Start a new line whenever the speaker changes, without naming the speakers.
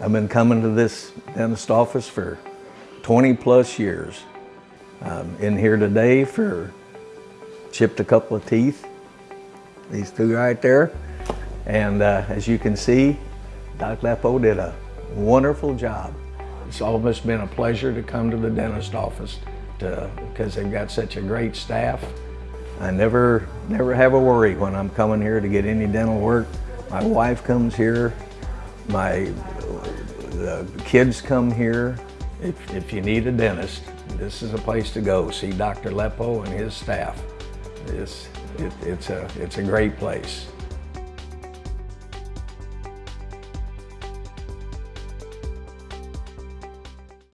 I've been coming to this dentist office for 20 plus years. I'm in here today for chipped a couple of teeth, these two right there. And uh, as you can see, Doc Lepo did a wonderful job. It's almost been a pleasure to come to the dentist office because they've got such a great staff. I never, never have a worry when I'm coming here to get any dental work. My wife comes here, my the kids come here. If, if you need a dentist, this is a place to go. See Dr. Lepo and his staff. It's, it, it's, a, it's a great place.